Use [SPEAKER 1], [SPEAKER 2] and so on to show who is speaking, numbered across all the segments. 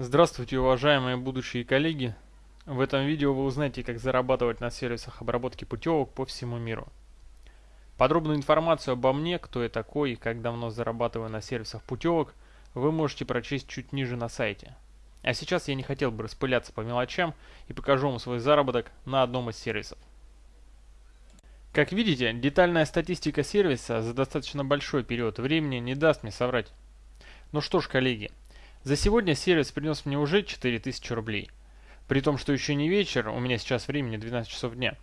[SPEAKER 1] Здравствуйте, уважаемые будущие коллеги! В этом видео вы узнаете, как зарабатывать на сервисах обработки путевок по всему миру. Подробную информацию обо мне, кто я такой и как давно зарабатываю на сервисах путевок, вы можете прочесть чуть ниже на сайте. А сейчас я не хотел бы распыляться по мелочам и покажу вам свой заработок на одном из сервисов. Как видите, детальная статистика сервиса за достаточно большой период времени не даст мне соврать. Ну что ж, коллеги, за сегодня сервис принес мне уже 4000 рублей. При том, что еще не вечер, у меня сейчас времени 12 часов дня.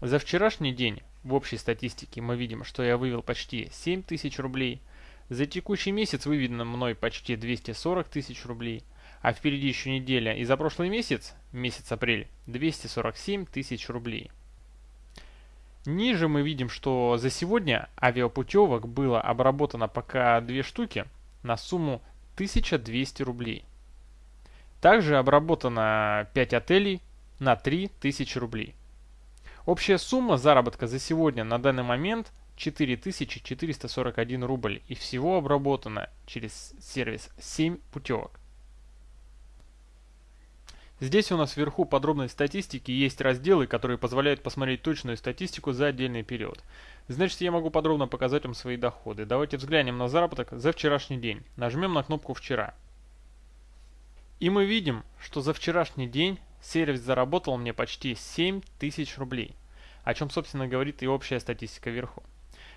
[SPEAKER 1] За вчерашний день в общей статистике мы видим, что я вывел почти 7000 рублей. За текущий месяц выведено мной почти 240 тысяч рублей. А впереди еще неделя. И за прошлый месяц, месяц апрель, 247 тысяч рублей. Ниже мы видим, что за сегодня авиапутевок было обработано пока две штуки на сумму 1200 рублей. Также обработано 5 отелей на 3000 рублей. Общая сумма заработка за сегодня на данный момент 4441 рубль и всего обработано через сервис 7 путевок. Здесь у нас вверху подробной статистики есть разделы, которые позволяют посмотреть точную статистику за отдельный период. Значит, я могу подробно показать вам свои доходы. Давайте взглянем на заработок за вчерашний день. Нажмем на кнопку «Вчера». И мы видим, что за вчерашний день сервис заработал мне почти 7000 рублей, о чем, собственно, говорит и общая статистика вверху.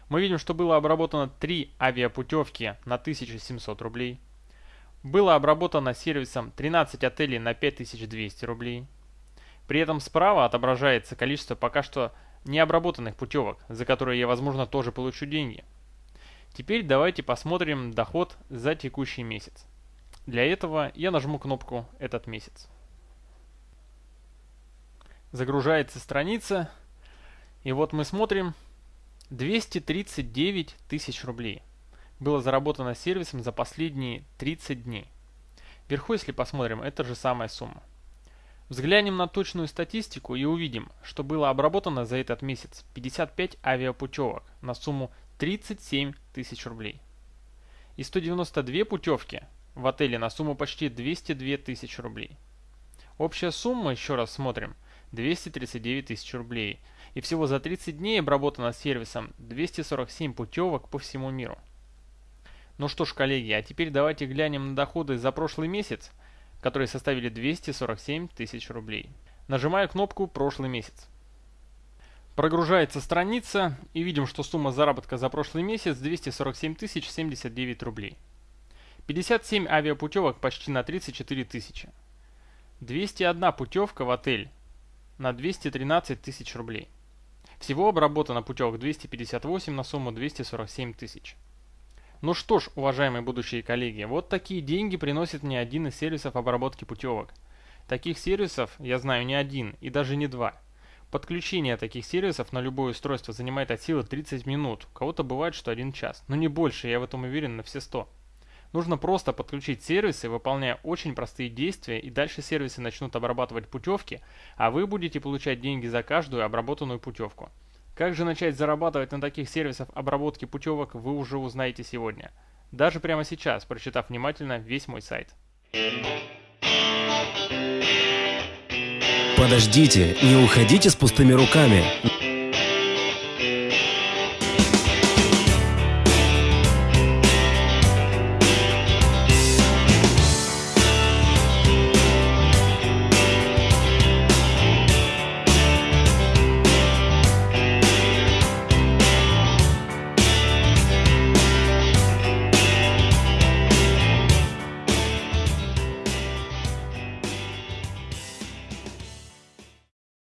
[SPEAKER 1] Мы видим, что было обработано 3 авиапутевки на 1700 рублей, было обработано сервисом 13 отелей на 5200 рублей. При этом справа отображается количество пока что необработанных путевок, за которые я, возможно, тоже получу деньги. Теперь давайте посмотрим доход за текущий месяц. Для этого я нажму кнопку «Этот месяц». Загружается страница, и вот мы смотрим 239 тысяч рублей было заработано сервисом за последние 30 дней. Вверху, если посмотрим, это же самая сумма. Взглянем на точную статистику и увидим, что было обработано за этот месяц 55 авиапутевок на сумму 37 тысяч рублей. И 192 путевки в отеле на сумму почти 202 тысячи рублей. Общая сумма, еще раз смотрим, 239 тысяч рублей. И всего за 30 дней обработано сервисом 247 путевок по всему миру. Ну что ж, коллеги, а теперь давайте глянем на доходы за прошлый месяц, которые составили 247 тысяч рублей. Нажимаю кнопку «Прошлый месяц». Прогружается страница и видим, что сумма заработка за прошлый месяц 247 тысяч 79 рублей. 57 авиапутевок почти на 34 тысячи. 201 путевка в отель на 213 тысяч рублей. Всего обработано путевок 258 на сумму 247 тысяч. Ну что ж, уважаемые будущие коллеги, вот такие деньги приносит мне один из сервисов обработки путевок. Таких сервисов я знаю не один и даже не два. Подключение таких сервисов на любое устройство занимает от силы 30 минут, у кого-то бывает, что один час, но не больше, я в этом уверен на все 100. Нужно просто подключить сервисы, выполняя очень простые действия, и дальше сервисы начнут обрабатывать путевки, а вы будете получать деньги за каждую обработанную путевку. Как же начать зарабатывать на таких сервисах обработки путевок, вы уже узнаете сегодня. Даже прямо сейчас, прочитав внимательно весь мой сайт.
[SPEAKER 2] Подождите, не уходите с пустыми руками.